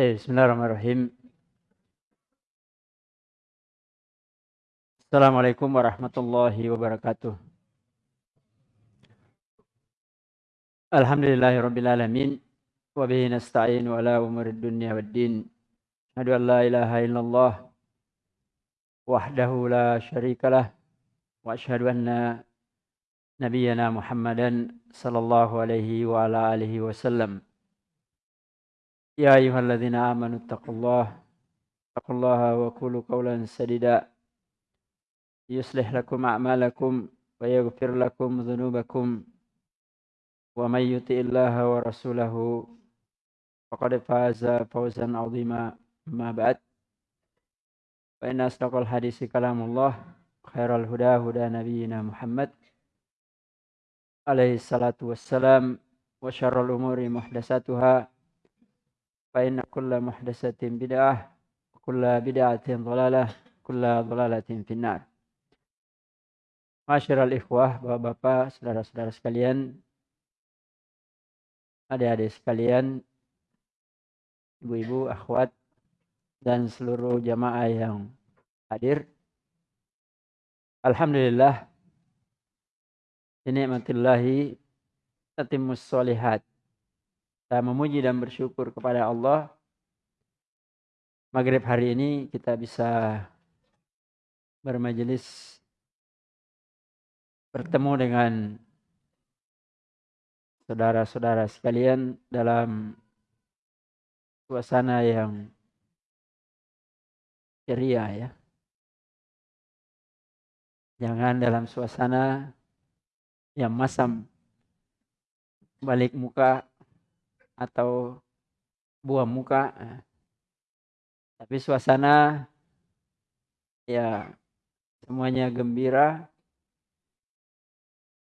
Bismillahirrahmanirrahim. Assalamualaikum warahmatullahi wabarakatuh. Alhamdulillahirrabbilalamin. Wabihi nasta'in wa ala umurid dunya wad din. Asyhadu an la ilaha illallah wahdahu la syarikalah wa asyhadu anna nabiyyana Muhammadan sallallahu alaihi wa ala alihi wasallam. Ya ayyuhalladzina amanu taqullaha taqullaha wa qulu qawlan sadida يصلح لكم أعمالكم ويغفر لكم ذنوبكم. ومن يطع الله ورسوله فقد فاز فوزا عظيما. ما بعد فإن أصدق الحديث كلام الله خير الهدى هدى نبينا محمد عليه الصلاة والسلام وشر الأمور محدثاتها. فإن كل محدثة بدعة وكل بدعة ضلالة كل ضلالة في النار Masyiral ikhwah, bapak-bapak, saudara-saudara sekalian, adik-adik sekalian, ibu-ibu, akhwat, dan seluruh jamaah yang hadir. Alhamdulillah, ini matillahi tatimus solihat. Kita memuji dan bersyukur kepada Allah. Maghrib hari ini kita bisa bermajelis bertemu dengan saudara-saudara sekalian dalam suasana yang ceria ya. Jangan dalam suasana yang masam balik muka atau buah muka. Tapi suasana ya semuanya gembira,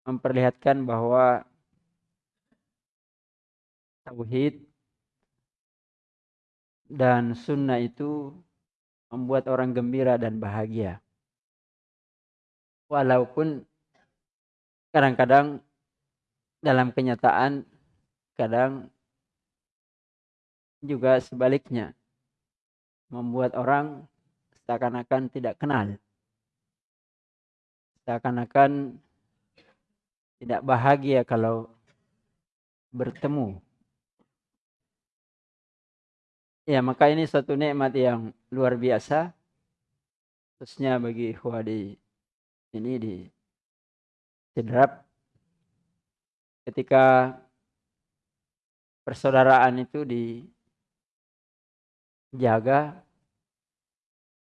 memperlihatkan bahwa tauhid dan sunnah itu membuat orang gembira dan bahagia. Walaupun kadang-kadang dalam kenyataan kadang juga sebaliknya membuat orang seakan-akan tidak kenal. Seakan-akan tidak bahagia kalau bertemu. Ya, maka ini satu nikmat yang luar biasa. Khususnya bagi ikhwah di ini di Sidrap. Ketika persaudaraan itu dijaga,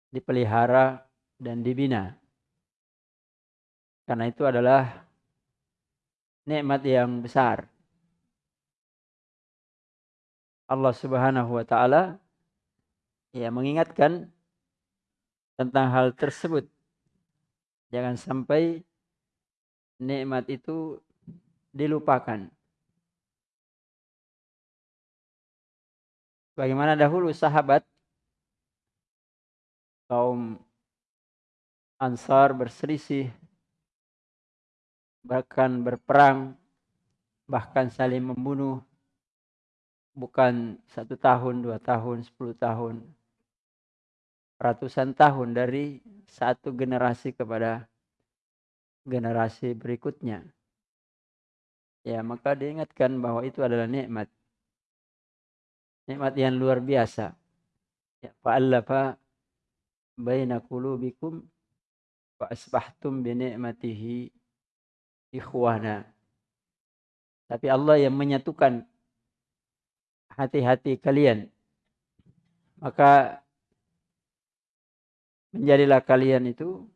dipelihara, dan dibina. Karena itu adalah nikmat yang besar. Allah Subhanahu wa taala ya mengingatkan tentang hal tersebut. Jangan sampai nikmat itu dilupakan. Bagaimana dahulu sahabat kaum Ansar berselisih bahkan berperang, bahkan saling membunuh, bukan satu tahun, dua tahun, sepuluh tahun, ratusan tahun dari satu generasi kepada generasi berikutnya. Ya, maka diingatkan bahwa itu adalah nikmat. Nikmat yang luar biasa. Ya, fa'allafa baina qulubikum wa asbahtum bi ni'matihi ikhwana. Tapi Allah yang menyatukan hati-hati kalian. Maka menjadilah kalian itu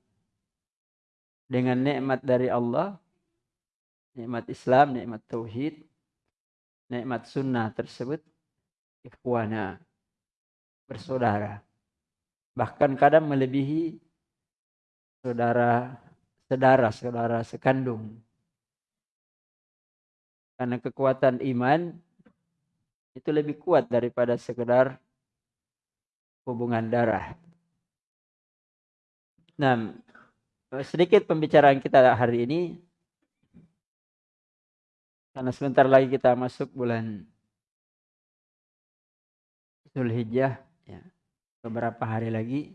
dengan nikmat dari Allah, nikmat Islam, nikmat tauhid, nikmat sunnah tersebut ikhwana bersaudara. Bahkan kadang melebihi saudara saudara-saudara sekandung. Karena kekuatan iman itu lebih kuat daripada sekedar hubungan darah. Nah, sedikit pembicaraan kita hari ini karena sebentar lagi kita masuk bulan Zulhijjah ya, beberapa hari lagi.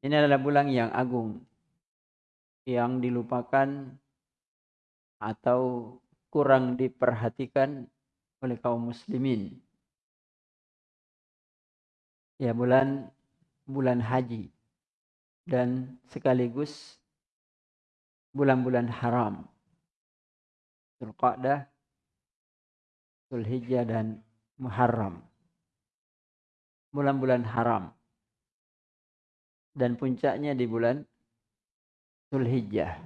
Ini adalah bulan yang agung yang dilupakan atau kurang diperhatikan oleh kaum muslimin. Ya bulan bulan haji dan sekaligus bulan-bulan haram. Zulqa'dah, Zulhijjah dan Muharram. Bulan-bulan haram. Dan puncaknya di bulan Zulhijjah.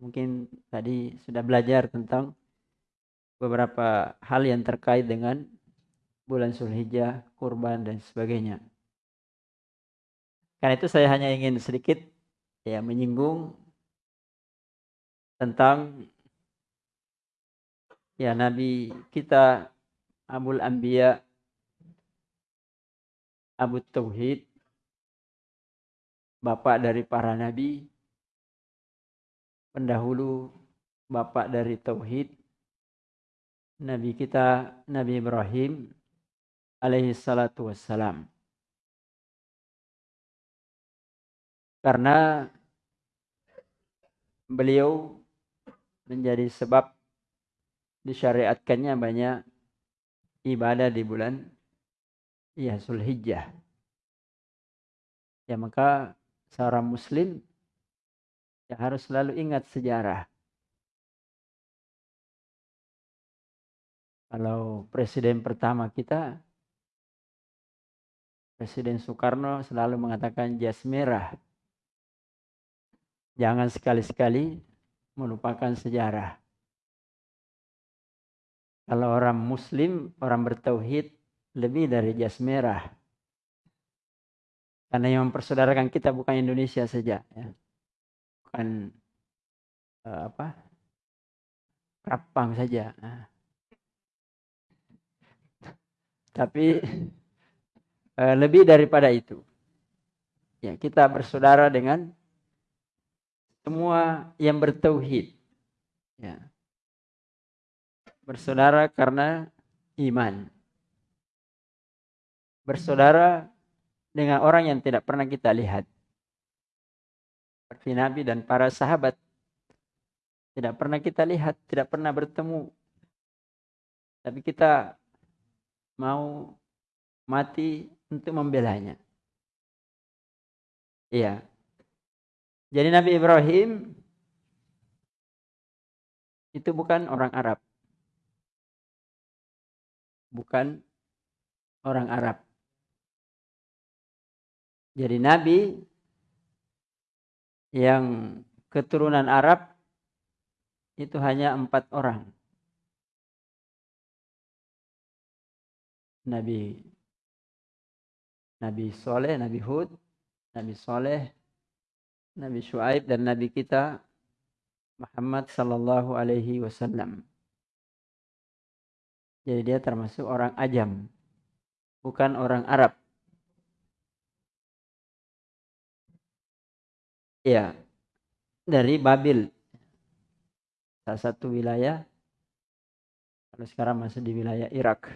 Mungkin tadi sudah belajar tentang beberapa hal yang terkait dengan bulan Zulhijjah, kurban dan sebagainya. Karena itu saya hanya ingin sedikit ya menyinggung tentang ya Nabi kita Abul Anbiya Abu Tauhid bapak dari para nabi pendahulu bapak dari tauhid Nabi kita Nabi Ibrahim alaihi salatu wassalam. Karena beliau menjadi sebab disyariatkannya banyak ibadah di bulan ya Zulhijjah. Ya maka seorang muslim ya harus selalu ingat sejarah. Kalau presiden pertama kita Presiden Soekarno selalu mengatakan jas merah. Jangan sekali-sekali melupakan sejarah. Kalau orang muslim, orang bertauhid lebih dari jas merah. Karena yang mempersaudarakan kita bukan Indonesia saja, ya. bukan uh, apa, Rapang saja. Nah. Tapi uh, lebih daripada itu, ya kita bersaudara dengan semua yang bertauhid. Ya. Bersaudara karena iman. Bersaudara dengan orang yang tidak pernah kita lihat. Seperti Nabi dan para sahabat. Tidak pernah kita lihat, tidak pernah bertemu. Tapi kita mau mati untuk membelanya. Iya, jadi Nabi Ibrahim itu bukan orang Arab. Bukan orang Arab. Jadi Nabi yang keturunan Arab itu hanya empat orang. Nabi Nabi Soleh, Nabi Hud, Nabi Soleh, Nabi Shu'aib dan Nabi kita Muhammad sallallahu alaihi wasallam. Jadi dia termasuk orang ajam, bukan orang Arab. Ya, dari Babil. Salah satu wilayah kalau sekarang masih di wilayah Irak.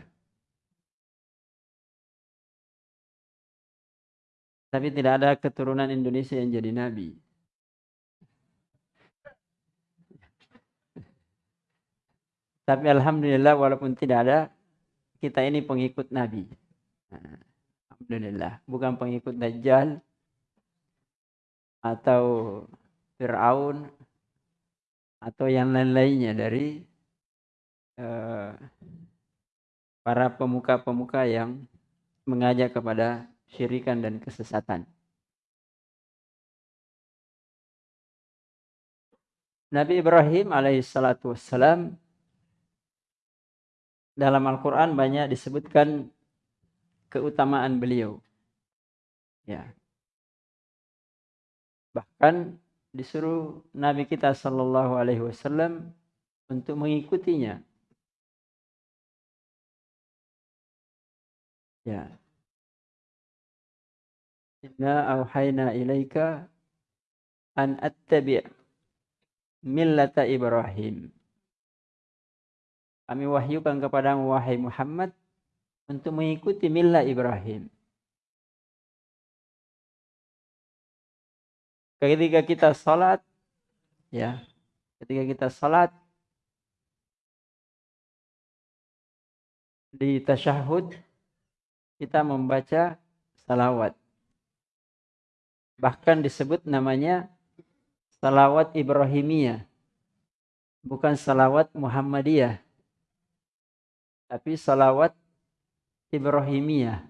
Tapi tidak ada keturunan Indonesia yang jadi nabi. Tapi alhamdulillah walaupun tidak ada, kita ini pengikut nabi. Alhamdulillah, bukan pengikut Dajjal atau Fir'aun atau yang lain-lainnya dari uh, para pemuka-pemuka yang mengajak kepada syirikan dan kesesatan. Nabi Ibrahim alaihissalatu wassalam dalam Al-Quran banyak disebutkan keutamaan beliau. Ya. Bahkan disuruh Nabi kita Sallallahu Alaihi Wasallam untuk mengikutinya. Ya, Inna auhayna ilaika an attabi' millata Ibrahim. kami wahyukan kepada wahai Muhammad untuk mengikuti milah Ibrahim. Ketika kita salat, ya, ketika kita salat di tasyahud kita membaca salawat. Bahkan disebut namanya salawat Ibrahimiyah. Bukan salawat Muhammadiyah. Tapi salawat Ibrahimiyah.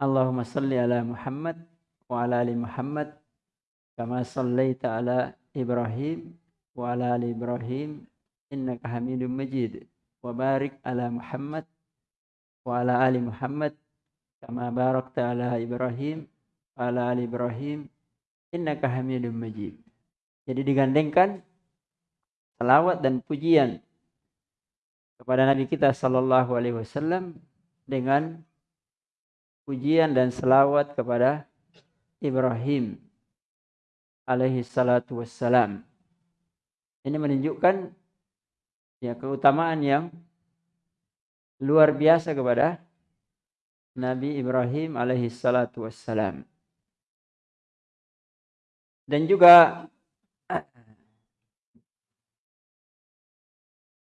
Allahumma salli ala Muhammad wa ala ali Muhammad kama sallaita ala Ibrahim wa ala ali Ibrahim innaka Hamidum Majid wa barik ala Muhammad wa ala ali Muhammad kama barakta ala Ibrahim wa ala ali Ibrahim innaka Hamidum Majid. Jadi digandengkan salawat dan pujian kepada Nabi kita sallallahu alaihi wasallam dengan pujian dan selawat kepada Ibrahim alaihi salatu wassalam. Ini menunjukkan ya keutamaan yang luar biasa kepada Nabi Ibrahim alaihi salatu wassalam. Dan juga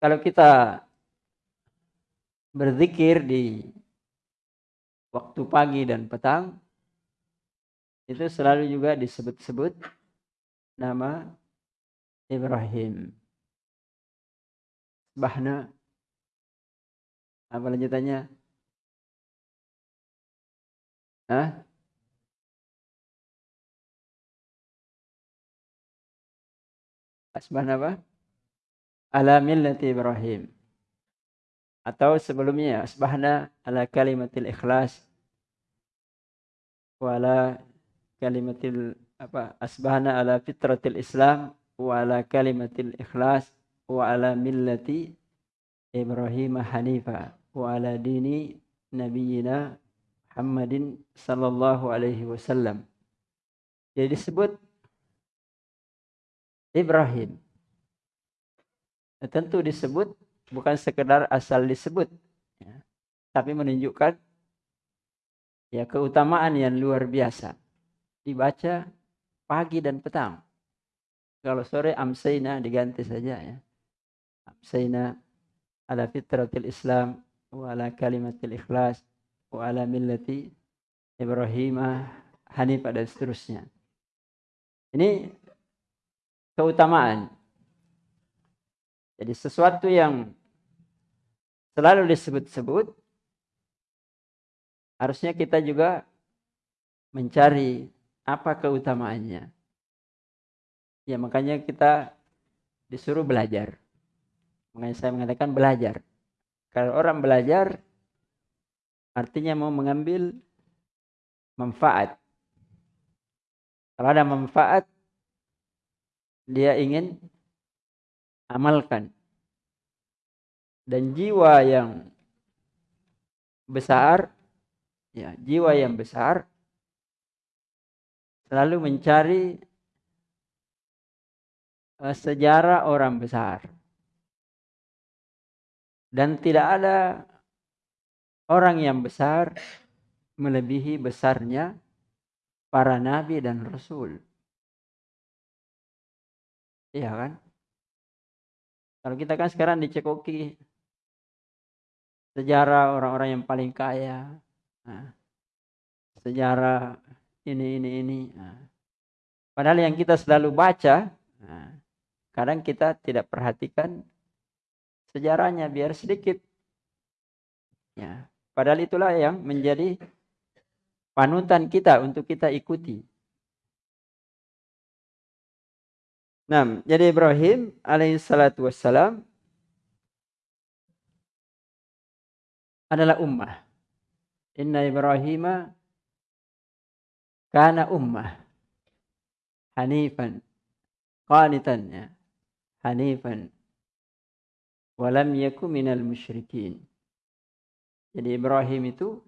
kalau kita berzikir di waktu pagi dan petang itu selalu juga disebut-sebut nama Ibrahim. Bahna apa lanjutannya? Hah? Asbahna apa? Ala millati Ibrahim atau sebelumnya asbahna ala kalimatil ikhlas wa ala kalimatil apa asbahna ala fitratil islam wa ala kalimatil ikhlas wa ala millati Ibrahim hanifa wa ala dini nabiyina Muhammadin sallallahu alaihi wasallam. Jadi disebut Ibrahim. Tentu disebut bukan sekedar asal disebut ya, tapi menunjukkan ya keutamaan yang luar biasa dibaca pagi dan petang. Kalau sore amsayna diganti saja ya. Amsayna ala fitratil islam wa ala kalimatil ikhlas wa ala millati ibrahimah hanifah dan seterusnya. Ini keutamaan. Jadi sesuatu yang selalu disebut-sebut harusnya kita juga mencari apa keutamaannya. Ya makanya kita disuruh belajar. Makanya saya mengatakan belajar. Kalau orang belajar artinya mau mengambil manfaat. Kalau ada manfaat dia ingin amalkan. Dan jiwa yang besar, ya, jiwa yang besar selalu mencari uh, sejarah orang besar. Dan tidak ada orang yang besar melebihi besarnya para nabi dan rasul. Iya kan? Kalau kita kan sekarang dicekoki sejarah orang-orang yang paling kaya, nah, sejarah ini ini ini. Nah. Padahal yang kita selalu baca, nah, kadang kita tidak perhatikan sejarahnya biar sedikit. Ya, padahal itulah yang menjadi panutan kita untuk kita ikuti. Nah, jadi Ibrahim alaihissalatu wassalam adalah ummah. Inna Ibrahim kana ummah. Hanifan. Qanitan ya. Hanifan. Walam yaku minal musyrikin. Jadi Ibrahim itu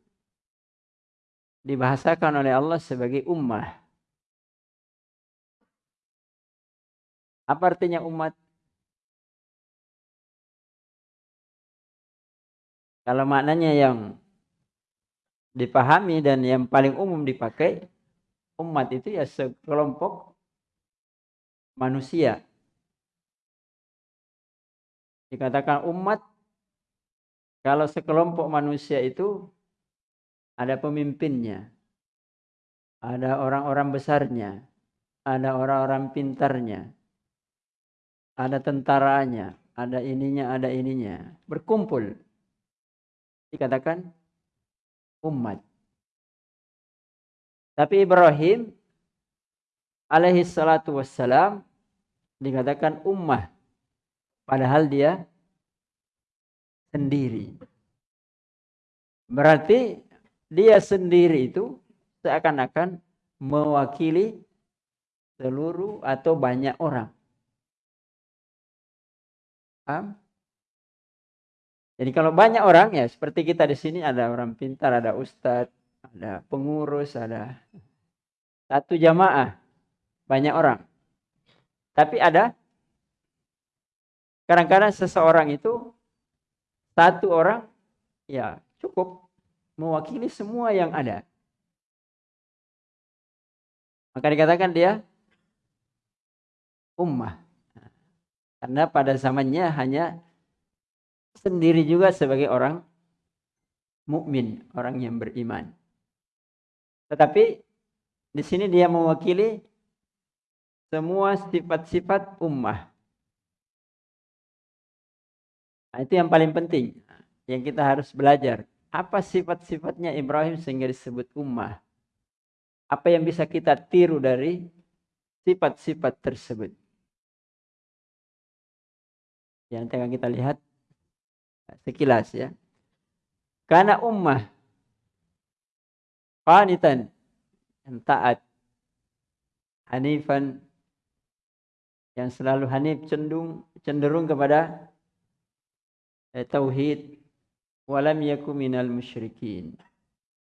dibahasakan oleh Allah sebagai ummah. Apa artinya umat? Kalau maknanya yang dipahami dan yang paling umum dipakai, umat itu ya sekelompok manusia. Dikatakan umat, kalau sekelompok manusia itu ada pemimpinnya, ada orang-orang besarnya, ada orang-orang pintarnya, ada tentaranya, ada ininya, ada ininya, berkumpul dikatakan umat. Tapi Ibrahim alaihi salatu wassalam dikatakan ummah. Padahal dia sendiri. Berarti dia sendiri itu seakan-akan mewakili seluruh atau banyak orang. Paham? Jadi kalau banyak orang ya seperti kita di sini ada orang pintar, ada ustadz, ada pengurus, ada satu jamaah banyak orang. Tapi ada kadang-kadang seseorang itu satu orang ya cukup mewakili semua yang ada. Maka dikatakan dia ummah. Karena pada zamannya hanya sendiri juga sebagai orang mukmin, orang yang beriman. Tetapi di sini dia mewakili semua sifat-sifat ummah. Nah, itu yang paling penting yang kita harus belajar. Apa sifat-sifatnya Ibrahim sehingga disebut ummah? Apa yang bisa kita tiru dari sifat-sifat tersebut? Yang akan kita lihat sekilas ya. Karena ummah qanitan. Yang taat hanifan. Yang selalu hanif cenderung cenderung kepada eh, tauhid. Walam yaku minal musyrikin.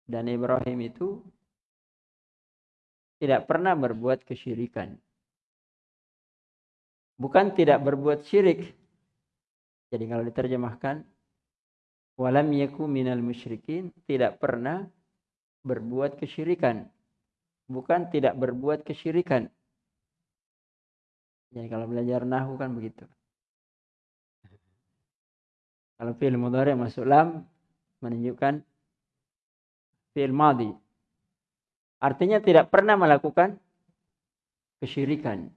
Dan Ibrahim itu tidak pernah berbuat kesyirikan. Bukan tidak berbuat syirik. Jadi kalau diterjemahkan walam yaku minal musyrikin tidak pernah berbuat kesyirikan. Bukan tidak berbuat kesyirikan. Jadi kalau belajar nahu kan begitu. Kalau fi'il mudhari masuk lam menunjukkan fi'il madhi. Artinya tidak pernah melakukan kesyirikan.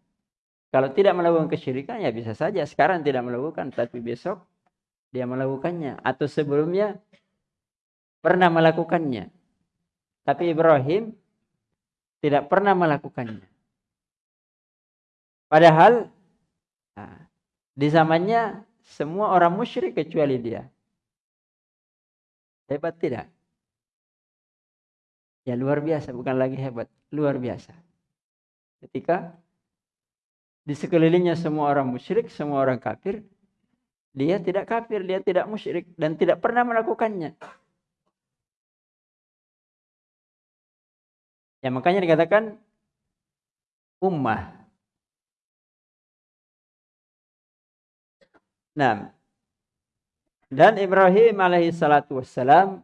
Kalau tidak melakukan kesyirikan ya bisa saja. Sekarang tidak melakukan tapi besok dia melakukannya. Atau sebelumnya pernah melakukannya. Tapi Ibrahim tidak pernah melakukannya. Padahal nah, di zamannya semua orang musyrik kecuali dia. Hebat tidak? Ya luar biasa, bukan lagi hebat, luar biasa. Ketika di sekelilingnya semua orang musyrik, semua orang kafir, dia tidak kafir, dia tidak musyrik dan tidak pernah melakukannya. Ya makanya dikatakan ummah. Nah, dan Ibrahim alaihi salatu wassalam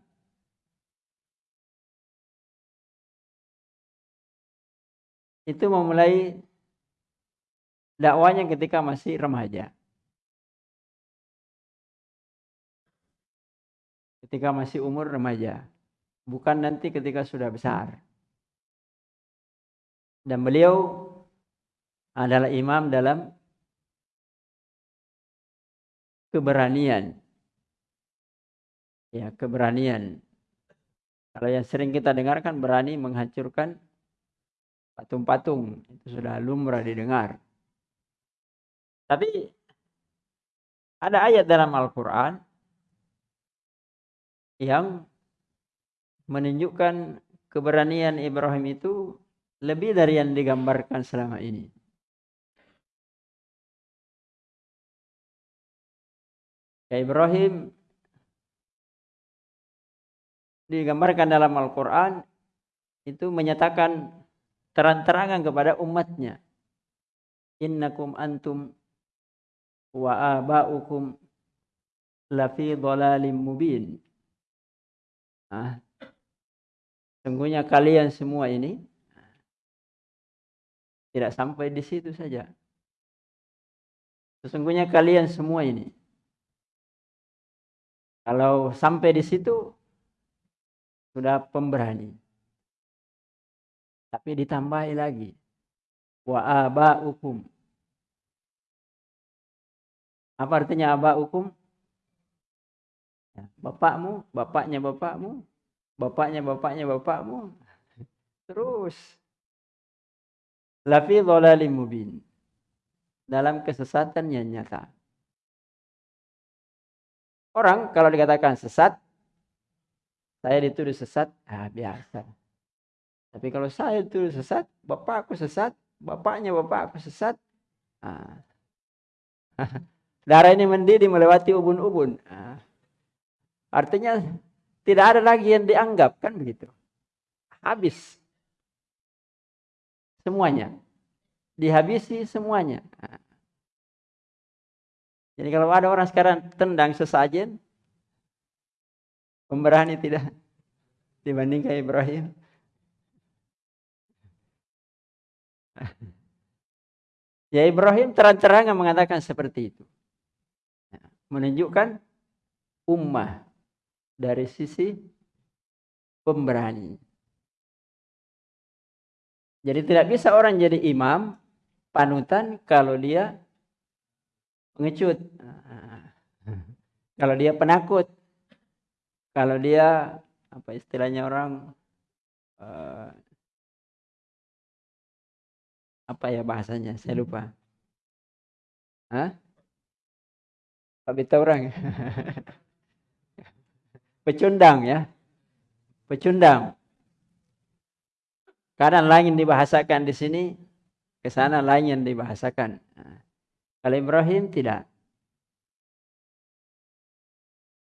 itu memulai dakwanya ketika masih remaja. ketika masih umur remaja, bukan nanti ketika sudah besar. Dan beliau adalah imam dalam keberanian. Ya, keberanian. Kalau yang sering kita dengarkan berani menghancurkan patung-patung, itu sudah lumrah didengar. Tapi ada ayat dalam Al-Qur'an yang menunjukkan keberanian Ibrahim itu lebih dari yang digambarkan selama ini. Ya Ibrahim digambarkan dalam Al-Quran itu menyatakan terang-terangan kepada umatnya. Innakum antum wa aba'ukum lafi dhalalim mubin Ah. Sungguhnya kalian semua ini tidak sampai di situ saja. Sesungguhnya kalian semua ini kalau sampai di situ sudah pemberani. Tapi ditambahi lagi wa aba'ukum. Apa artinya aba'ukum? Ya, bapakmu, bapaknya bapakmu, bapaknya bapaknya bapakmu. Terus lafi dhalalim mubin. Dalam kesesatan yang nyata. Orang kalau dikatakan sesat, saya dituduh sesat, ah biasa. Tapi kalau saya dituduh sesat, bapakku sesat, bapaknya bapakku sesat, ah. darah ini mendidih melewati ubun-ubun. Ah. Artinya tidak ada lagi yang dianggap kan begitu. Habis semuanya. Dihabisi semuanya. Jadi kalau ada orang sekarang tendang sesajen, pemberani tidak dibandingkan Ibrahim. Ya Ibrahim terang-terangan mengatakan seperti itu. Menunjukkan ummah dari sisi pemberani. Jadi tidak bisa orang jadi imam, panutan kalau dia pengecut. Kalau dia penakut. Kalau dia apa istilahnya orang uh, apa ya bahasanya? Saya lupa. Hah? Tapi orang. Pecundang ya. Pecundang. Kadang lain dibahasakan di sini, ke sana lain yang dibahasakan. Kalau Ibrahim tidak.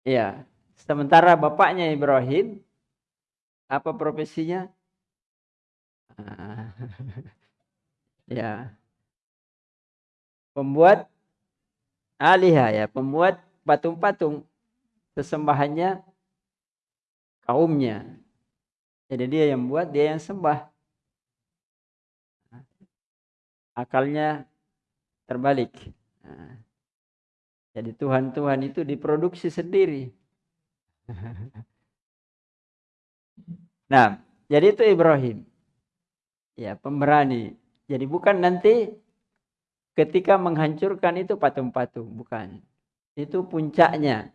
Ya, sementara bapaknya Ibrahim apa profesinya? ya. Pembuat alihah ya, pembuat patung-patung sesembahannya kaumnya. Jadi dia yang buat, dia yang sembah. Akalnya terbalik. jadi Tuhan-Tuhan itu diproduksi sendiri. nah, jadi itu Ibrahim. Ya, pemberani. Jadi bukan nanti ketika menghancurkan itu patung-patung, bukan. Itu puncaknya.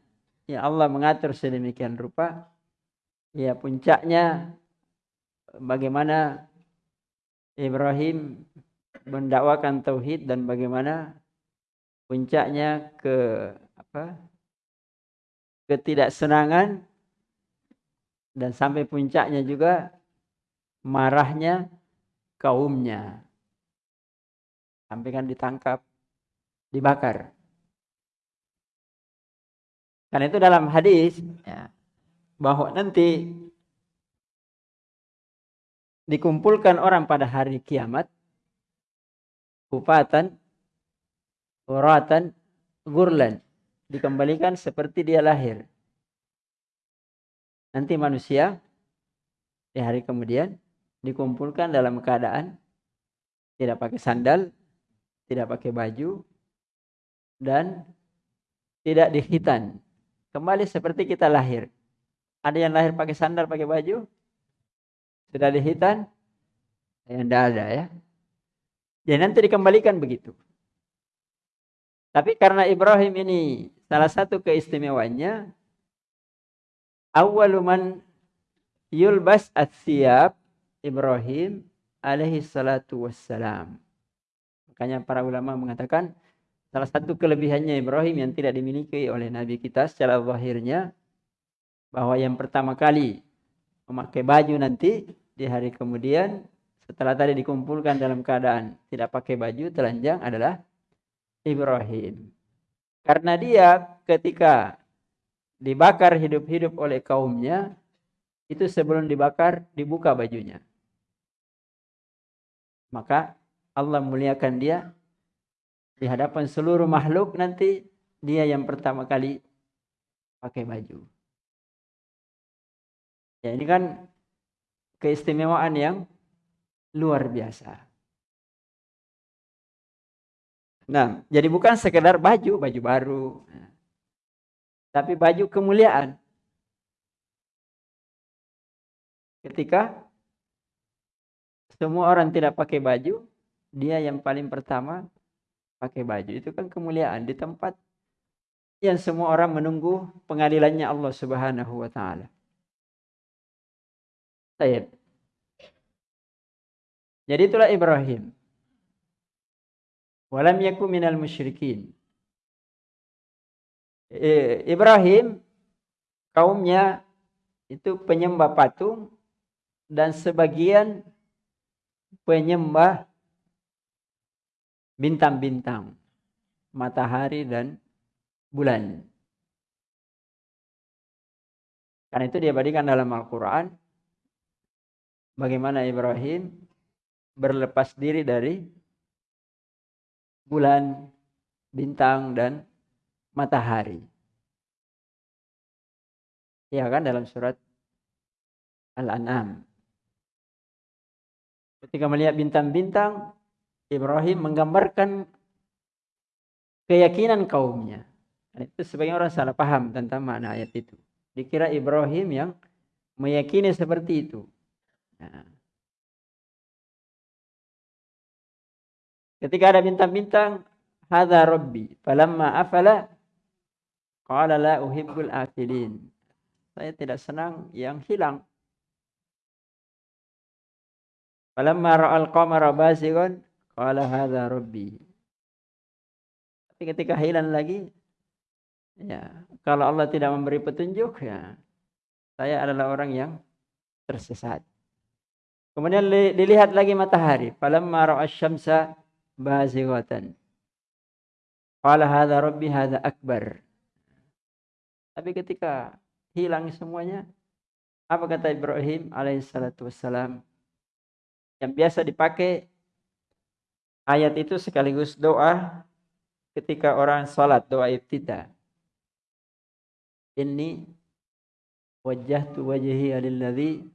Ya Allah mengatur sedemikian rupa. Ya puncaknya bagaimana Ibrahim mendakwakan tauhid dan bagaimana puncaknya ke apa ketidaksenangan dan sampai puncaknya juga marahnya kaumnya. Sampai kan ditangkap dibakar. Karena itu dalam hadis ya, bahwa nanti dikumpulkan orang pada hari kiamat kufatan uratan gurlan dikembalikan seperti dia lahir. Nanti manusia di hari kemudian dikumpulkan dalam keadaan tidak pakai sandal tidak pakai baju dan tidak dihitan. Kembali seperti kita lahir. Ada yang lahir pakai sandal, pakai baju? Sudah dihitan? Yang tidak ada ya. Jadi nanti dikembalikan begitu. Tapi karena Ibrahim ini salah satu keistimewaannya, awaluman yulbas at-siyab Ibrahim alaihi salatu wassalam. Makanya para ulama mengatakan salah satu kelebihannya Ibrahim yang tidak dimiliki oleh Nabi kita secara zahirnya bahwa yang pertama kali memakai baju nanti di hari kemudian setelah tadi dikumpulkan dalam keadaan tidak pakai baju telanjang adalah Ibrahim. Karena dia ketika dibakar hidup-hidup oleh kaumnya itu sebelum dibakar dibuka bajunya. Maka Allah muliakan dia di hadapan seluruh makhluk nanti dia yang pertama kali pakai baju. Ya ini kan keistimewaan yang luar biasa. Nah, jadi bukan sekedar baju, baju baru. Tapi baju kemuliaan. Ketika semua orang tidak pakai baju, dia yang paling pertama pakai baju. Itu kan kemuliaan di tempat yang semua orang menunggu pengadilannya Allah Subhanahu wa taala. Baik. Jadi itulah Ibrahim. Walam yaku minal musyrikin. Ibrahim kaumnya itu penyembah patung dan sebagian penyembah bintang-bintang, matahari dan bulan. Karena itu dia berikan dalam Al-Quran bagaimana Ibrahim berlepas diri dari bulan, bintang, dan matahari. Ya kan dalam surat Al-An'am. Ketika melihat bintang-bintang, Ibrahim menggambarkan keyakinan kaumnya. Dan itu sebagian orang salah paham tentang makna ayat itu. Dikira Ibrahim yang meyakini seperti itu. Ketika ada bintang-bintang, hadza rabbi. Falamma afala qala la uhibbul afilin. Saya tidak senang yang hilang. Falamma ra'al qamara basigan qala hadza rabbi. Tapi ketika hilang lagi ya, kalau Allah tidak memberi petunjuk ya saya adalah orang yang tersesat. Kemudian dilihat lagi matahari. Falamma ra'a syamsa bazighatan. Qala hadza rabbi akbar. Tapi ketika hilang semuanya, apa kata Ibrahim alaihissalatu wassalam? Yang biasa dipakai ayat itu sekaligus doa ketika orang salat, doa ibtida. Inni wajjahtu wajhi alilladzi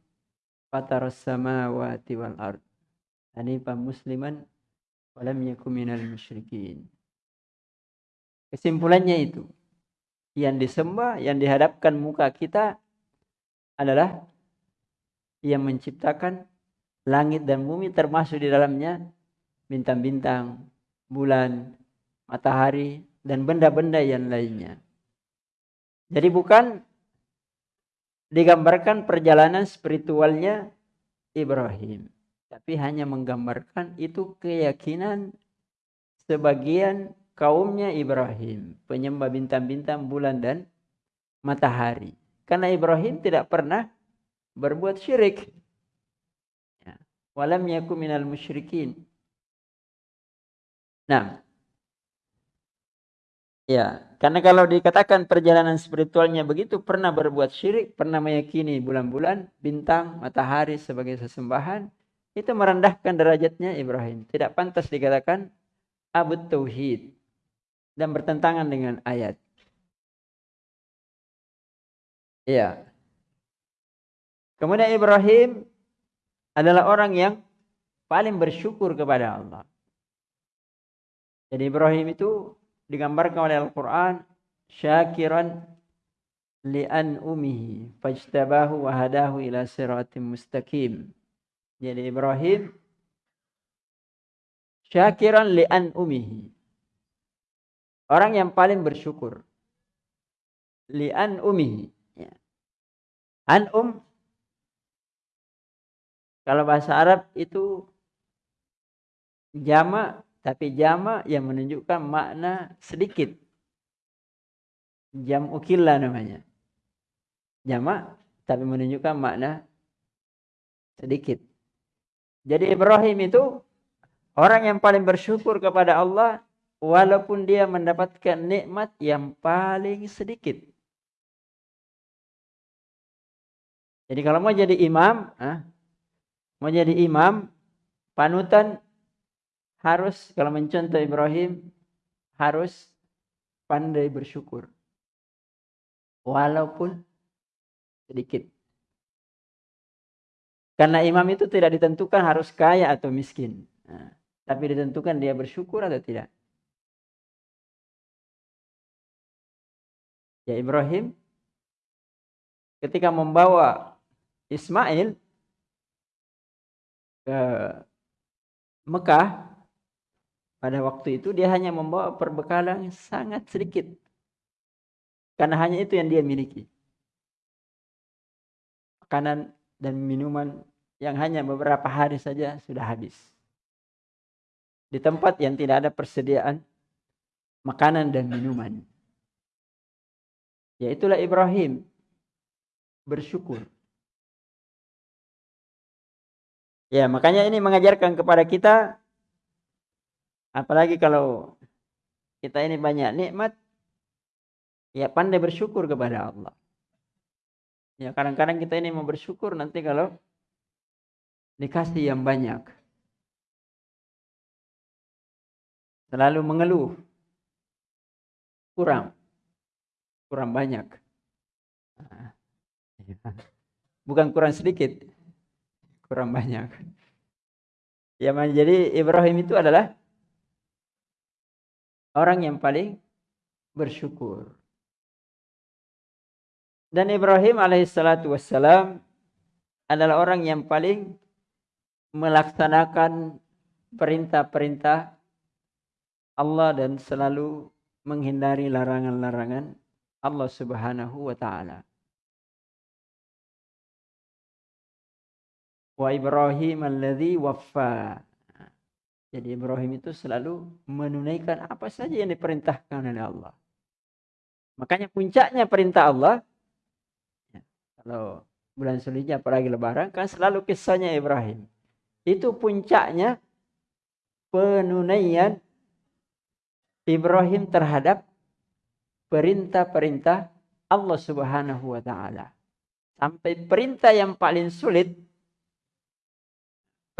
fataras samawati wal ard. Hanifan musliman walam yakum minal musyrikin. Kesimpulannya itu. Yang disembah, yang dihadapkan muka kita adalah yang menciptakan langit dan bumi termasuk di dalamnya bintang-bintang, bulan, matahari, dan benda-benda yang lainnya. Jadi bukan digambarkan perjalanan spiritualnya Ibrahim. Tapi hanya menggambarkan itu keyakinan sebagian kaumnya Ibrahim. Penyembah bintang-bintang, bulan dan matahari. Karena Ibrahim tidak pernah berbuat syirik. Ya. Walam yaku minal musyrikin. Nah, Ya, karena kalau dikatakan perjalanan spiritualnya begitu, pernah berbuat syirik, pernah meyakini bulan-bulan, bintang, matahari sebagai sesembahan, itu merendahkan derajatnya Ibrahim. Tidak pantas dikatakan abud tauhid dan bertentangan dengan ayat. Ya. Kemudian Ibrahim adalah orang yang paling bersyukur kepada Allah. Jadi Ibrahim itu digambarkan oleh Al-Quran syakiran li'an umihi fajtabahu wa hadahu ila siratim mustaqim. Jadi Ibrahim syakiran li'an umihi. Orang yang paling bersyukur. Li'an umihi. Ya. An um. Kalau bahasa Arab itu jama tapi jama yang menunjukkan makna sedikit. Jam ukilla namanya. Jama tapi menunjukkan makna sedikit. Jadi Ibrahim itu orang yang paling bersyukur kepada Allah walaupun dia mendapatkan nikmat yang paling sedikit. Jadi kalau mau jadi imam, ah, mau jadi imam, panutan harus kalau mencontoh Ibrahim harus pandai bersyukur. Walaupun sedikit. Karena imam itu tidak ditentukan harus kaya atau miskin. Nah, tapi ditentukan dia bersyukur atau tidak. Ya Ibrahim ketika membawa Ismail ke Mekah pada waktu itu dia hanya membawa perbekalan sangat sedikit. Karena hanya itu yang dia miliki. Makanan dan minuman yang hanya beberapa hari saja sudah habis. Di tempat yang tidak ada persediaan makanan dan minuman. Yaitulah Ibrahim bersyukur. Ya, makanya ini mengajarkan kepada kita apalagi kalau kita ini banyak nikmat ya pandai bersyukur kepada Allah. Ya, kadang-kadang kita ini mau bersyukur nanti kalau dikasih yang banyak. Selalu mengeluh. Kurang. Kurang banyak. Bukan kurang sedikit kurang banyak. Ya, jadi Ibrahim itu adalah orang yang paling bersyukur. Dan Ibrahim alaihissalatu wassalam adalah orang yang paling melaksanakan perintah-perintah Allah dan selalu menghindari larangan-larangan Allah subhanahu wa ta'ala. Wa Ibrahim alladhi waffa. Jadi Ibrahim itu selalu menunaikan apa saja yang diperintahkan oleh Allah. Makanya puncaknya perintah Allah. Ya, kalau bulan Sulhijjah apalagi lebaran kan selalu kisahnya Ibrahim. Itu puncaknya penunaian Ibrahim terhadap perintah-perintah Allah Subhanahu wa taala. Sampai perintah yang paling sulit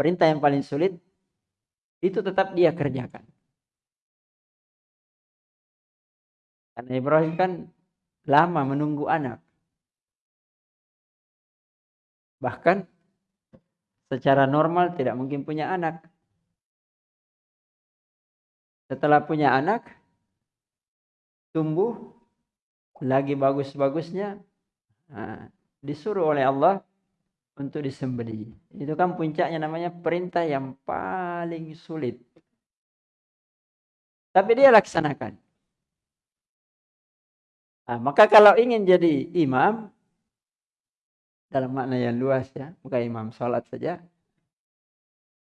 perintah yang paling sulit itu tetap dia kerjakan. Karena Ibrahim kan lama menunggu anak. Bahkan secara normal tidak mungkin punya anak. Setelah punya anak, tumbuh lagi bagus-bagusnya, disuruh oleh Allah untuk disembeli. Itu kan puncaknya namanya perintah yang paling sulit. Tapi dia laksanakan. Nah, maka kalau ingin jadi imam, dalam makna yang luas ya, bukan imam sholat saja,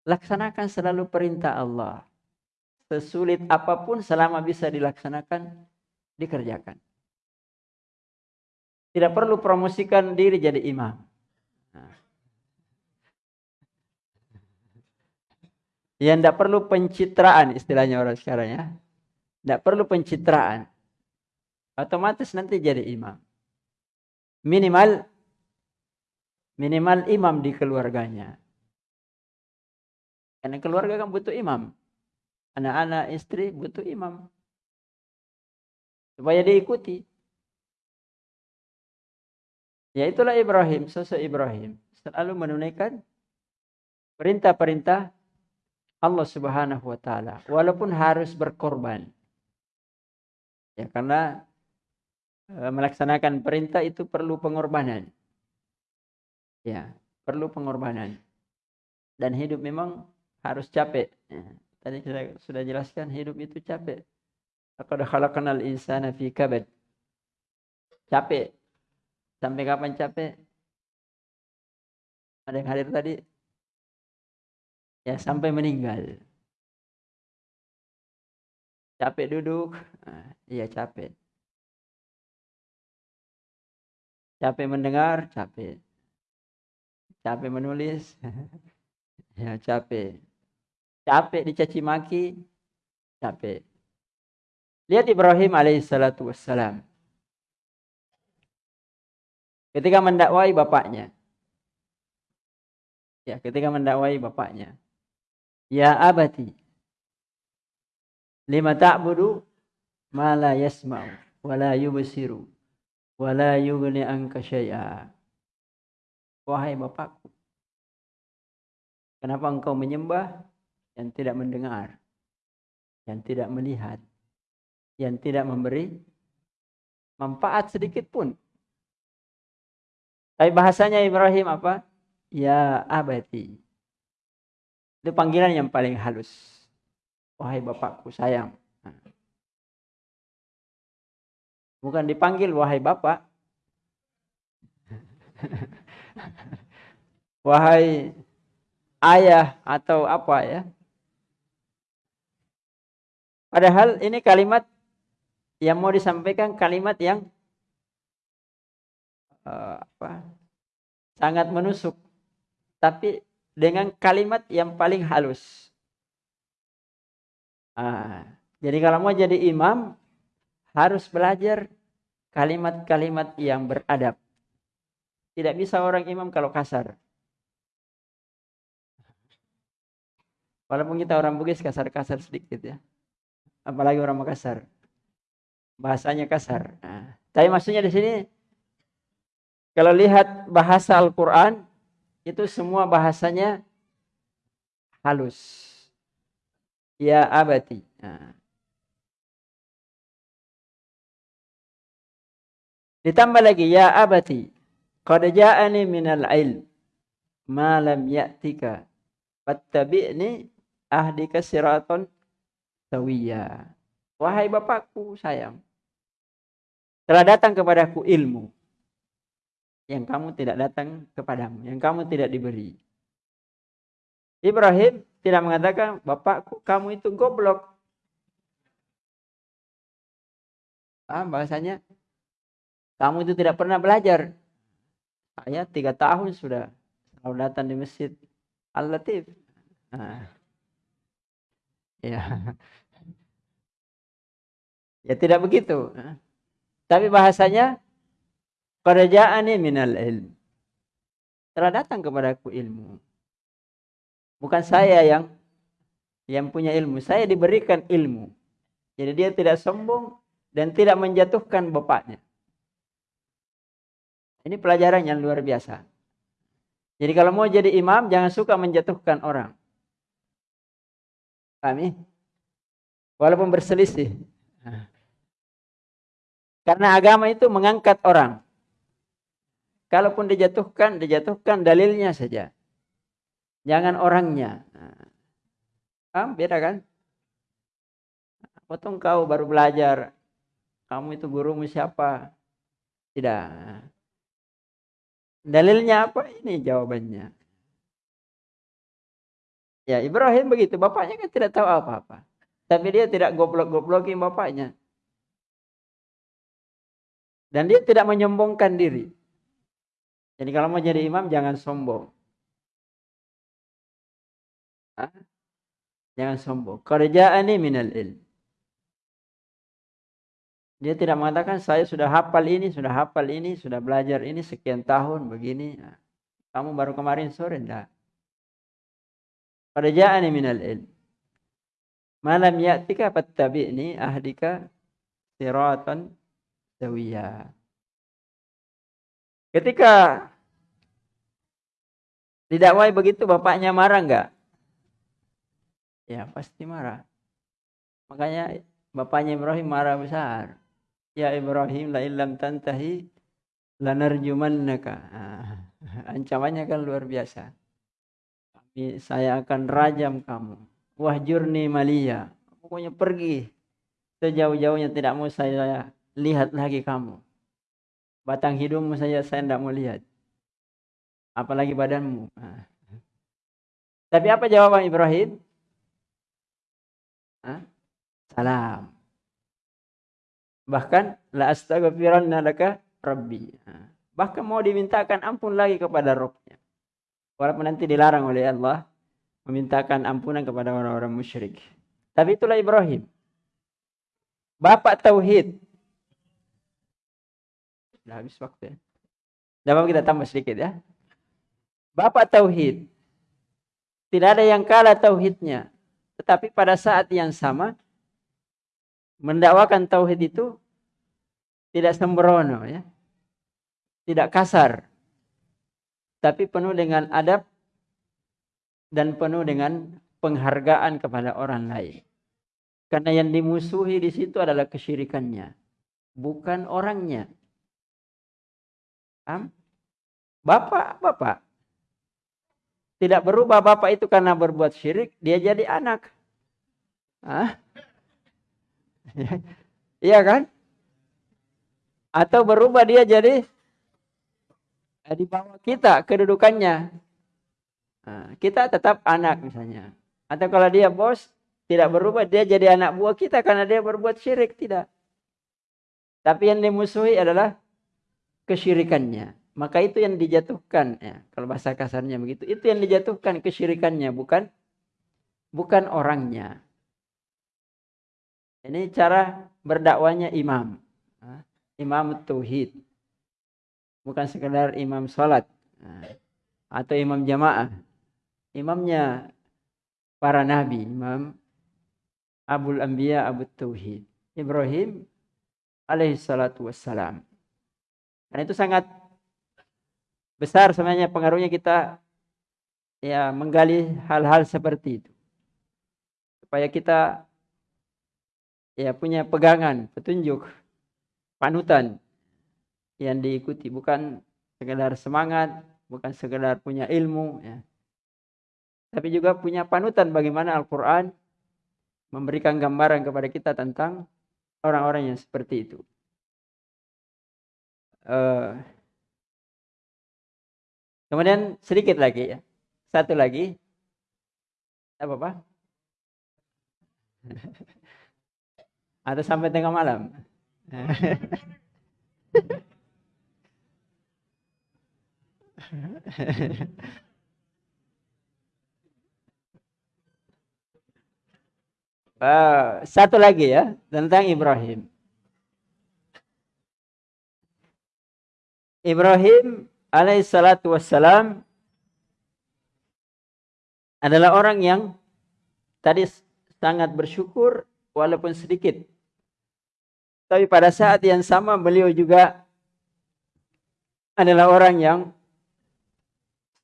laksanakan selalu perintah Allah. Sesulit apa pun selama bisa dilaksanakan, dikerjakan. Tidak perlu promosikan diri jadi imam. Yang tidak perlu pencitraan istilahnya orang sekarang ya. Tidak perlu pencitraan. Otomatis nanti jadi imam. Minimal minimal imam di keluarganya. Karena keluarga kan butuh imam. Anak-anak, istri butuh imam. Supaya diikuti. Ya itulah Ibrahim, sosok Ibrahim. Selalu menunaikan perintah-perintah Allah Subhanahu wa taala walaupun harus berkorban. Ya karena e, melaksanakan perintah itu perlu pengorbanan. Ya, perlu pengorbanan. Dan hidup memang harus capek. Ya, tadi kita sudah jelaskan hidup itu capek. Laqad khalaqnal insana fi kabad. Capek. Sampai kapan capek? Ada yang hadir tadi? Ya sampai meninggal. Capek duduk, nah, iya capek. Capek mendengar, capek. Capek menulis, ya capek. Capek dicaci maki, capek. Lihat Ibrahim alaihissalatu wassalam. Ketika mendakwai bapaknya. Ya, ketika mendakwai bapaknya. Ya abati. Lima ta'budu ma la yasma'u wa la yubsiru wa la yughni anka syai'a. Wahai bapakku, Kenapa engkau menyembah yang tidak mendengar, yang tidak melihat, yang tidak memberi manfaat sedikit pun. Tapi bahasanya Ibrahim apa? Ya abadi. Itu panggilan yang paling halus. Wahai bapakku sayang. Bukan dipanggil wahai bapak. wahai ayah atau apa ya. Padahal ini kalimat yang mau disampaikan kalimat yang uh, apa, sangat menusuk, tapi dengan kalimat yang paling halus. Ah, jadi kalau mau jadi imam harus belajar kalimat-kalimat yang beradab. Tidak bisa orang imam kalau kasar. Walaupun kita orang Bugis kasar-kasar sedikit ya. Apalagi orang Makassar. Bahasanya kasar. Nah, tapi maksudnya di sini kalau lihat bahasa Al-Qur'an itu semua bahasanya halus. Ya abati. Nah. Ditambah lagi ya abati. Qad ja'ani minal ilm ma lam ya'tika fattabi'ni ahdika siraton sawiyya. Wahai bapakku sayang, telah datang kepadaku ilmu yang kamu tidak datang kepadamu, yang kamu tidak diberi. Ibrahim tidak mengatakan, bapakku kamu itu goblok. Ah, bahasanya, kamu itu tidak pernah belajar. Saya tiga tahun sudah selalu datang di masjid Al-Latif. Nah. Ya. Ya tidak begitu. Tapi bahasanya ini minal ilm. Telah datang kepadaku ilmu. Bukan saya yang yang punya ilmu. Saya diberikan ilmu. Jadi dia tidak sombong dan tidak menjatuhkan bapaknya. Ini pelajaran yang luar biasa. Jadi kalau mau jadi imam jangan suka menjatuhkan orang. Kami walaupun berselisih. Karena agama itu mengangkat orang. Kalaupun dijatuhkan, dijatuhkan dalilnya saja. Jangan orangnya. Ah, beda kan? Potong kau baru belajar. Kamu itu gurumu siapa? Tidak. Dalilnya apa? Ini jawabannya. Ya Ibrahim begitu, bapaknya kan tidak tahu apa-apa. Tapi dia tidak goblok-goblokin bapaknya. Dan dia tidak menyombongkan diri. Jadi kalau mau jadi imam jangan sombong. Hah? Jangan sombong. Kerjaan ini minal ilm. Dia tidak mengatakan saya sudah hafal ini, sudah hafal ini, sudah belajar ini sekian tahun begini. Kamu baru kemarin sore enggak. Qad ja'ani minal ilm. Malam ya'tika fattabi'ni ahdika siratan sawiyya. Ketika didakwai begitu bapaknya marah enggak? Ya pasti marah. Makanya bapaknya Ibrahim marah besar. Ya Ibrahim la illam tantahi lanarjumannaka. Nah, ancamannya kan luar biasa saya akan rajam kamu. Wahjurni malia. Pokoknya pergi. Sejauh-jauhnya tidak mau saya lihat lagi kamu. Batang hidungmu saja saya tidak mau lihat. Apalagi badanmu. Nah. Tapi apa jawaban Ibrahim? Hah? Salam. Bahkan la astaghfiranna laka rabbi. Nah. Bahkan mau dimintakan ampun lagi kepada rohnya. Walaupun nanti dilarang oleh Allah memintakan ampunan kepada orang-orang musyrik. Tapi itulah Ibrahim. Bapak Tauhid. Sudah habis waktu ya. Dapat kita tambah sedikit ya. Bapak Tauhid. Tidak ada yang kalah Tauhidnya. Tetapi pada saat yang sama. Mendakwakan Tauhid itu. Tidak sembrono ya. Tidak kasar tapi penuh dengan adab dan penuh dengan penghargaan kepada orang lain. Karena yang dimusuhi di situ adalah kesyirikannya, bukan orangnya. Bapak, bapak. Tidak berubah bapak itu karena berbuat syirik, dia jadi anak. Iya kan? Atau berubah dia jadi eh, di bawah kita kedudukannya. Nah, kita tetap anak misalnya. Atau kalau dia bos tidak berubah dia jadi anak buah kita karena dia berbuat syirik tidak. Tapi yang dimusuhi adalah kesyirikannya. Maka itu yang dijatuhkan ya. Kalau bahasa kasarnya begitu, itu yang dijatuhkan kesyirikannya bukan bukan orangnya. Ini cara berdakwanya imam. Imam tauhid. Bukan sekedar imam salat atau imam jamaah. Imamnya para nabi, Imam Abul Anbiya Abu Tauhid. Ibrahim alaihi salatu wassalam. Dan itu sangat besar sebenarnya pengaruhnya kita ya menggali hal-hal seperti itu. Supaya kita ya punya pegangan, petunjuk, panutan yang diikuti bukan sekedar semangat, bukan sekedar punya ilmu ya. Tapi juga punya panutan bagaimana Al-Qur'an memberikan gambaran kepada kita tentang orang-orang yang seperti itu. Uh, kemudian sedikit lagi ya. Satu lagi. Apa, Pak? Atau sampai tengah malam? uh, satu lagi ya tentang Ibrahim. Ibrahim alaihissalatu wassalam adalah orang yang tadi sangat bersyukur walaupun sedikit tapi pada saat yang sama beliau juga adalah orang yang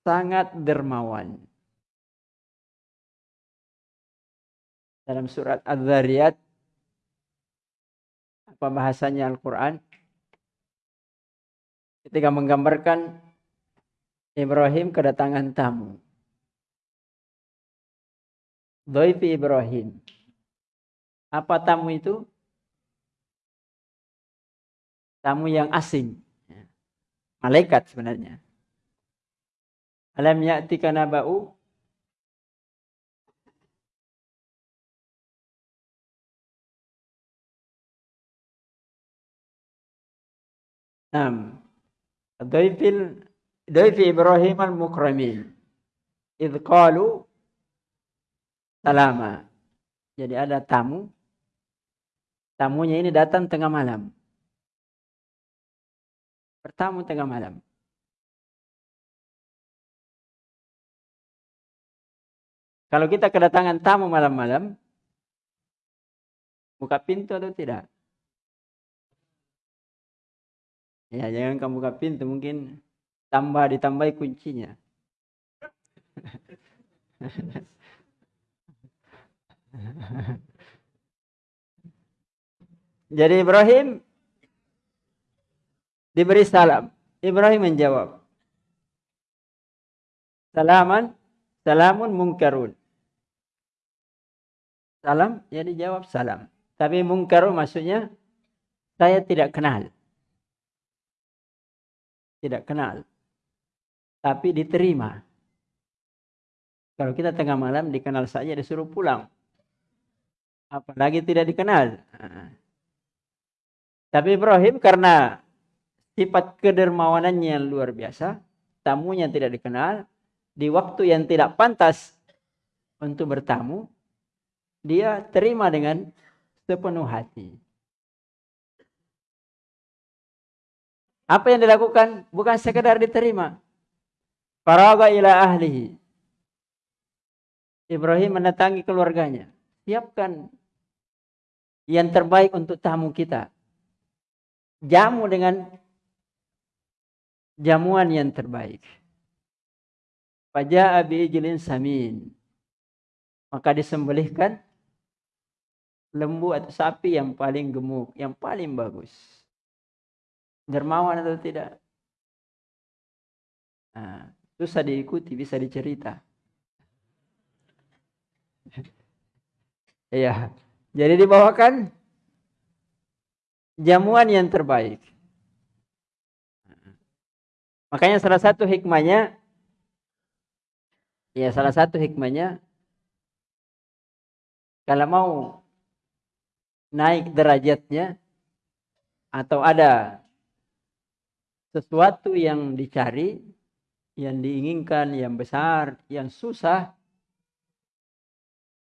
sangat dermawan. Dalam surat Az-Zariyat apa bahasanya Al-Qur'an ketika menggambarkan Ibrahim kedatangan tamu. Doifi Ibrahim. Apa tamu itu? tamu yang asing. Malaikat sebenarnya. Alam ya'tika naba'u Nam. Dhaifil Dhaifi Ibrahim al-Mukramin. Idh qalu salama. Jadi ada tamu. Tamunya ini datang tengah malam bertamu tengah malam. Kalau kita kedatangan tamu malam-malam, buka pintu atau tidak? Ya, jangan kamu buka pintu, mungkin tambah ditambahi kuncinya. Jadi Ibrahim Diberi salam. Ibrahim menjawab. Salaman, salamun mungkarun. Salam, ya dijawab salam. Tapi mungkarun maksudnya saya tidak kenal. Tidak kenal. Tapi diterima. Kalau kita tengah malam dikenal saja disuruh pulang. Apalagi tidak dikenal. Tapi Ibrahim karena sifat kedermawanannya yang luar biasa, tamunya tidak dikenal, di waktu yang tidak pantas untuk bertamu, dia terima dengan sepenuh hati. Apa yang dilakukan bukan sekedar diterima. Faraga ila ahlihi. Ibrahim mendatangi keluarganya. Siapkan yang terbaik untuk tamu kita. Jamu dengan jamuan yang terbaik. Faja'a bi'ijlin samin. Maka disembelihkan lembu atau sapi yang paling gemuk, yang paling bagus. Dermawan atau tidak? Nah, susah diikuti, bisa dicerita. Iya. Jadi dibawakan jamuan yang terbaik. Makanya salah satu hikmahnya Ya salah satu hikmahnya kalau mau naik derajatnya atau ada sesuatu yang dicari, yang diinginkan, yang besar, yang susah,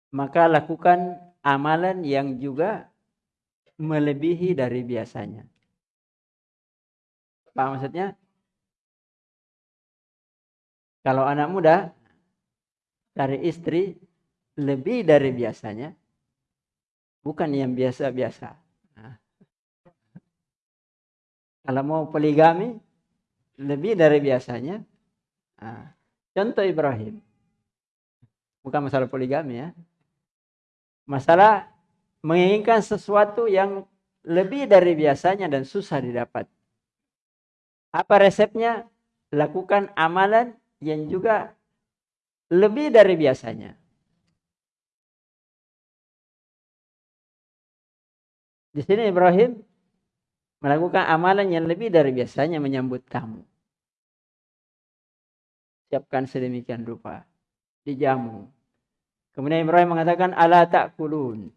maka lakukan amalan yang juga melebihi dari biasanya. Apa maksudnya? Kalau anak muda cari istri lebih dari biasanya, bukan yang biasa-biasa. Nah. Kalau mau poligami, lebih dari biasanya. Nah. Contoh Ibrahim. Bukan masalah poligami ya. Masalah menginginkan sesuatu yang lebih dari biasanya dan susah didapat. Apa resepnya? Lakukan amalan yang juga lebih dari biasanya. Di sini Ibrahim melakukan amalan yang lebih dari biasanya menyambut tamu. Siapkan sedemikian rupa. Dijamu. Kemudian Ibrahim mengatakan, Ala kulun.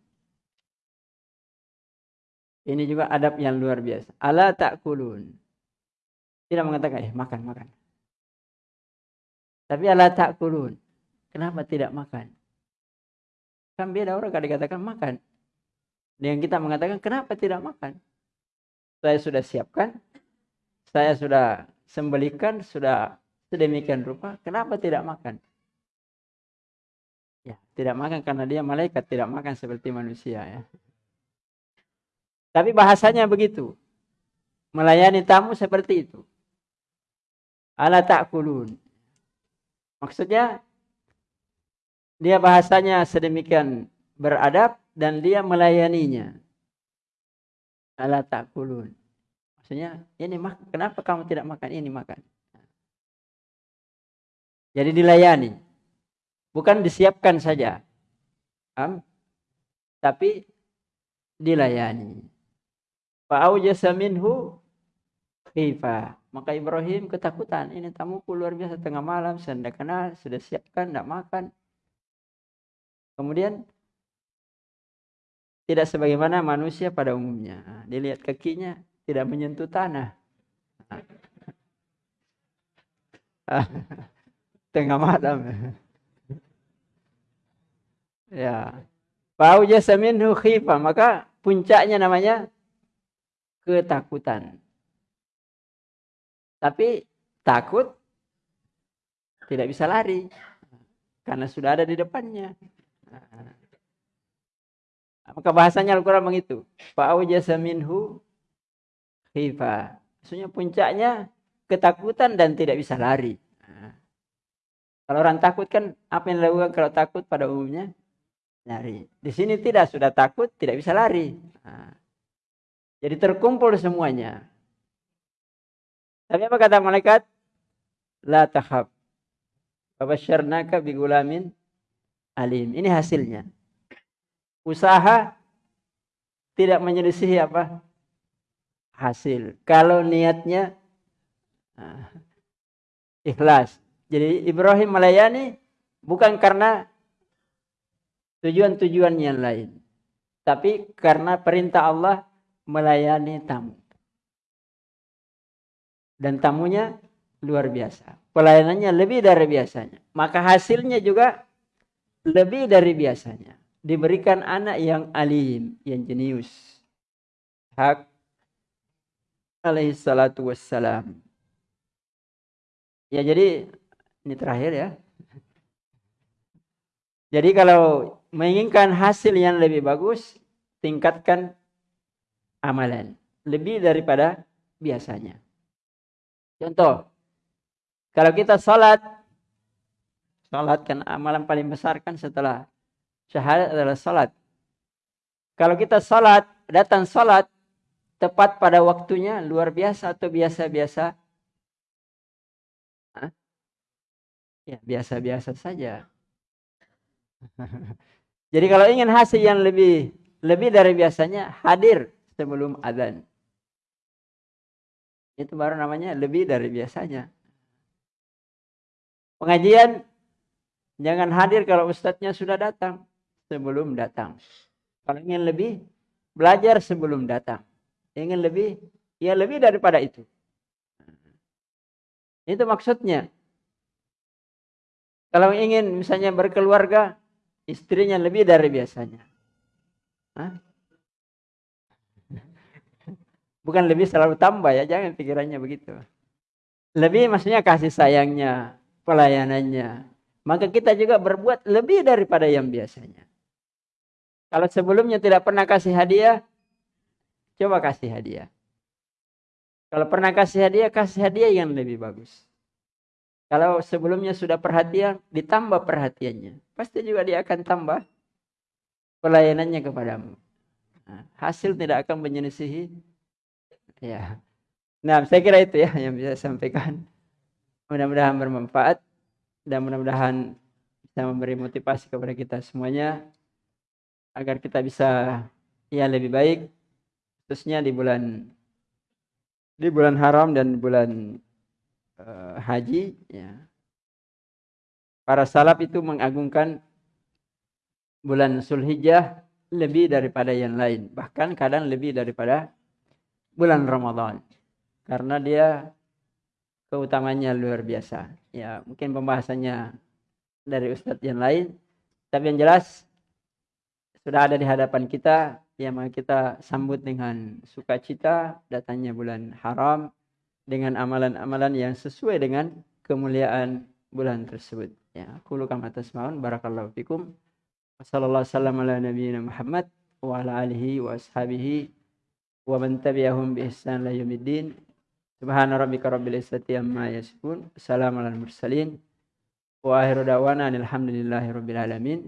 Ini juga adab yang luar biasa. Ala kulun. Tidak mengatakan, eh makan, makan. Tapi ala kulun. Kenapa tidak makan? Kan beda orang kalau dikatakan makan. Dengan kita mengatakan kenapa tidak makan? Saya sudah siapkan, saya sudah sembelikan, sudah sedemikian rupa, kenapa tidak makan? Ya, tidak makan karena dia malaikat, tidak makan seperti manusia ya. Tapi bahasanya begitu. Melayani tamu seperti itu. Ala ta'kulun. Maksudnya dia bahasanya sedemikian beradab dan dia melayaninya. Ala takulun. Maksudnya, ini mak kenapa kamu tidak makan ini makan? Jadi dilayani. Bukan disiapkan saja. Am? Tapi dilayani. Fa'aujasa minhu. Maka Ibrahim ketakutan. Ini tamu luar biasa tengah malam. Saya kenal. Sudah siapkan. Tidak makan. Kemudian tidak sebagaimana manusia pada umumnya. Dilihat kakinya tidak menyentuh tanah. Tengah malam. ya. Bau jasamin khifa. Maka puncaknya namanya ketakutan. Tapi takut tidak bisa lari. Karena sudah ada di depannya. Maka bahasanya Al-Quran begitu. Fa'awjasa minhu khifa. Maksudnya puncaknya ketakutan dan tidak bisa lari. Kalau orang takut kan apa yang dilakukan kalau takut pada umumnya? Lari. Di sini tidak, sudah takut, tidak bisa lari. Jadi terkumpul semuanya. Tapi apa kata malaikat? La tahab. Fabasyarnaka bigulamin alim. Ini hasilnya. Usaha tidak menyelisihi apa? Hasil. Kalau niatnya nah, ikhlas. Jadi Ibrahim melayani bukan karena tujuan-tujuan yang lain. Tapi karena perintah Allah melayani tamu. Dan tamunya luar biasa. Pelayanannya lebih dari biasanya. Maka hasilnya juga lebih dari biasanya. Diberikan anak yang alim, yang jenius. Hak alaihi salatu wassalam. Ya jadi ini terakhir ya. Jadi kalau menginginkan hasil yang lebih bagus, tingkatkan amalan. Lebih daripada biasanya. Contoh, kalau kita salat Salat kan amalan paling besar kan setelah syahadat adalah salat. Kalau kita salat, datang salat tepat pada waktunya luar biasa atau biasa-biasa? Ya, biasa-biasa saja. Jadi kalau ingin hasil yang lebih lebih dari biasanya, hadir sebelum adzan. Itu baru namanya lebih dari biasanya. Pengajian jangan hadir kalau ustadznya sudah datang sebelum datang. Kalau ingin lebih, belajar sebelum datang. Ingin lebih, ya lebih daripada itu. Itu maksudnya. Kalau ingin misalnya berkeluarga, istrinya lebih dari biasanya. Hah? Bukan lebih selalu tambah ya, jangan pikirannya begitu. Lebih maksudnya kasih sayangnya, pelayanannya. Maka kita juga berbuat lebih daripada yang biasanya. Kalau sebelumnya tidak pernah kasih hadiah, coba kasih hadiah. Kalau pernah kasih hadiah, kasih hadiah yang lebih bagus. Kalau sebelumnya sudah perhatian, ditambah perhatiannya. Pasti juga dia akan tambah pelayanannya kepadamu. Nah, hasil tidak akan menyelisihi. Ya. Nah, saya kira itu ya yang bisa saya sampaikan. Mudah-mudahan bermanfaat dan mudah-mudahan bisa memberi motivasi kepada kita semuanya agar kita bisa ya lebih baik khususnya di bulan di bulan haram dan bulan uh, haji ya. Para salaf itu mengagungkan bulan Sulhijjah lebih daripada yang lain. Bahkan kadang lebih daripada bulan Ramadan. Karena dia keutamanya luar biasa. Ya mungkin pembahasannya dari ustadz yang lain. Tapi yang jelas sudah ada di hadapan kita yang kita sambut dengan sukacita datangnya bulan haram dengan amalan-amalan yang sesuai dengan kemuliaan bulan tersebut. Ya, aku kama tasmaun barakallahu fikum. Wasallam ala nabiyyina Muhammad wa ala alihi wa ashabihi wa man tabi'ahum bi ihsan la yaumiddin. Subhana rabbika rabbil izzati amma yasifun. Assalamualaikum mursalin. Wa akhiru da'wana alhamdulillahi rabbil alamin.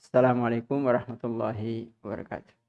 Assalamualaikum warahmatullahi wabarakatuh.